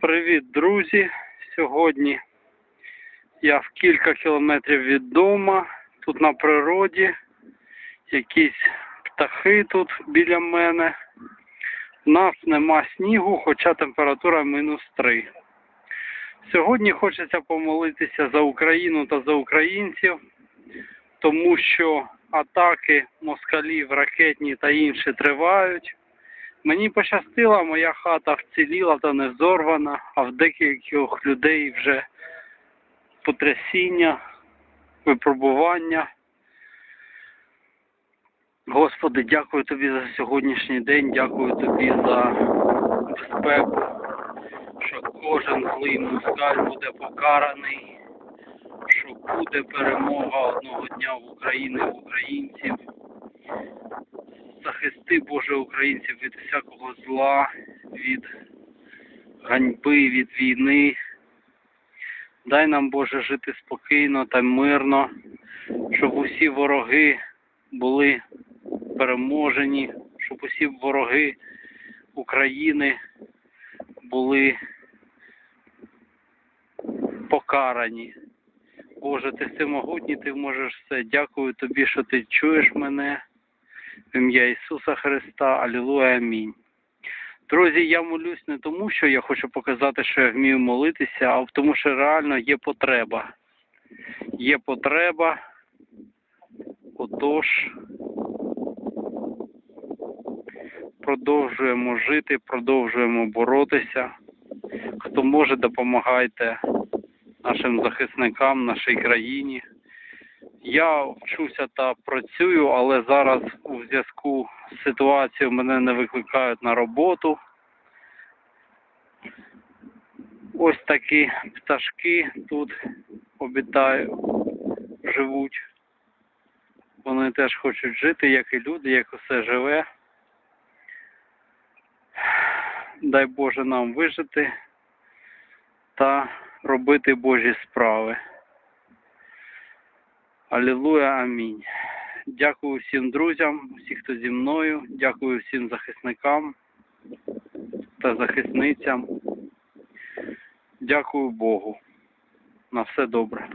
Привіт, друзі! Сьогодні я в кілька кілометрів від дому, тут на природі, якісь птахи тут біля мене. У нас нема снігу, хоча температура мінус 3. Сьогодні хочеться помолитися за Україну та за українців, тому що атаки москалів, ракетні та інші тривають. Мені пощастило, моя хата вціліла та не взорвана, а в декількох людей вже потрясіння, випробування. Господи, дякую тобі за сьогоднішній день, дякую тобі за безпеку, що кожен злий москаль буде покараний, що буде перемога одного дня в Україні, в українців захисти Боже українців від всякого зла, від ганьби, від війни. Дай нам, Боже, жити спокійно та мирно, щоб усі вороги були переможені, щоб усі вороги України були покарані. Боже, ти всемогутній, ти можеш все. Дякую тобі, що ти чуєш мене. Ім'я Ісуса Христа. Алілуя. Амінь. Друзі, я молюсь не тому, що я хочу показати, що я вмію молитися, а тому, що реально є потреба. Є потреба. Отож, продовжуємо жити, продовжуємо боротися. Хто може, допомагайте нашим захисникам, нашій країні. Я вчуся та працюю, але зараз у зв'язку з ситуацією мене не викликають на роботу. Ось такі пташки тут обітають, живуть. Вони теж хочуть жити, як і люди, як усе живе. Дай Боже нам вижити та робити Божі справи. Алілуя, амінь. Дякую всім друзям, всім, хто зі мною. Дякую всім захисникам та захисницям. Дякую Богу. На все добре.